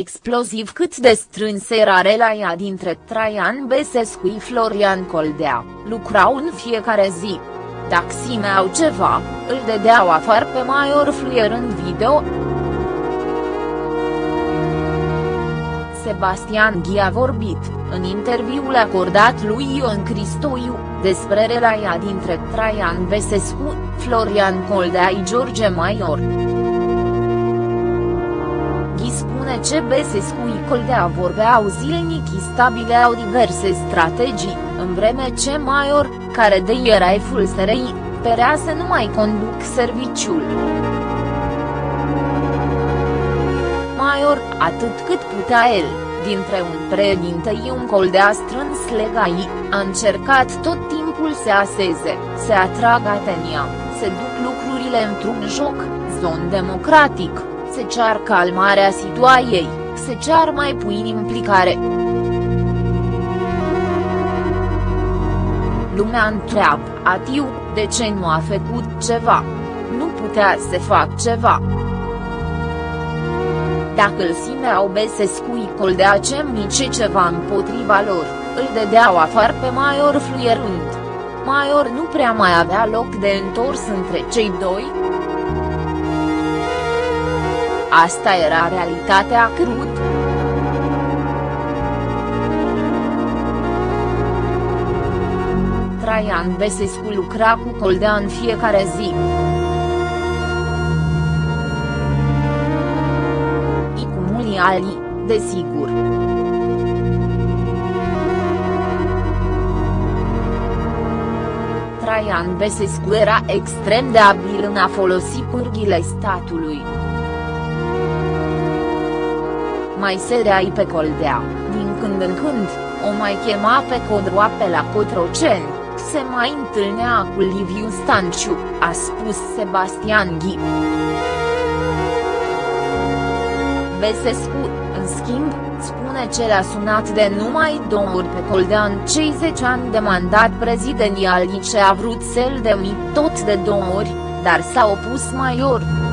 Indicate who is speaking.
Speaker 1: exploziv cât de strâns era relația dintre Traian Besescu și Florian Coldea, lucrau în fiecare zi. Dacă simeau ceva, îl dedeau afară pe Maior fluierând video. Sebastian Ghi a vorbit, în interviul acordat lui Ion Cristoiu, despre relația dintre Traian Besescu, Florian Coldea și George Maior. Ghi spune ce Besescu și Coldea vorbeau zilnic și stabileau diverse strategii, în vreme ce Maior, care de era eful SRI, părea să nu mai conduc serviciul. Maior, atât cât putea el, dintre un președinte și un coldea strâns legai, a încercat tot timpul să aseze, să atragă atenția, să duc lucrurile într-un joc, zon democratic, să cear calmarea situației, să cear mai puțin implicare. Lumea întreabă, Atiu, de ce nu a făcut ceva? Nu putea să fac ceva. Dacă îl simeau Besescu îi coldea ce mici ceva împotriva lor, îl dedeau afară pe Maior fluierând. Maior nu prea mai avea loc de întors între cei doi. Asta era realitatea crud. Traian Besescu lucra cu Coldea în fiecare zi. I cu mulți alții, desigur. Traian Besescu era extrem de abil în a folosi pârghile statului. Mai sereai pe Coldea, din când în când, o mai chema pe Codroape la Cotroceni se mai întâlnea cu Liviu Stanciu, a spus Sebastian Ghi. Besescu, în schimb, spune ce l-a sunat de numai două ori pe Coldea în cei 10 ani de mandat prezidențial și ce a vrut să-l demi tot de două ori, dar s-a opus Maior.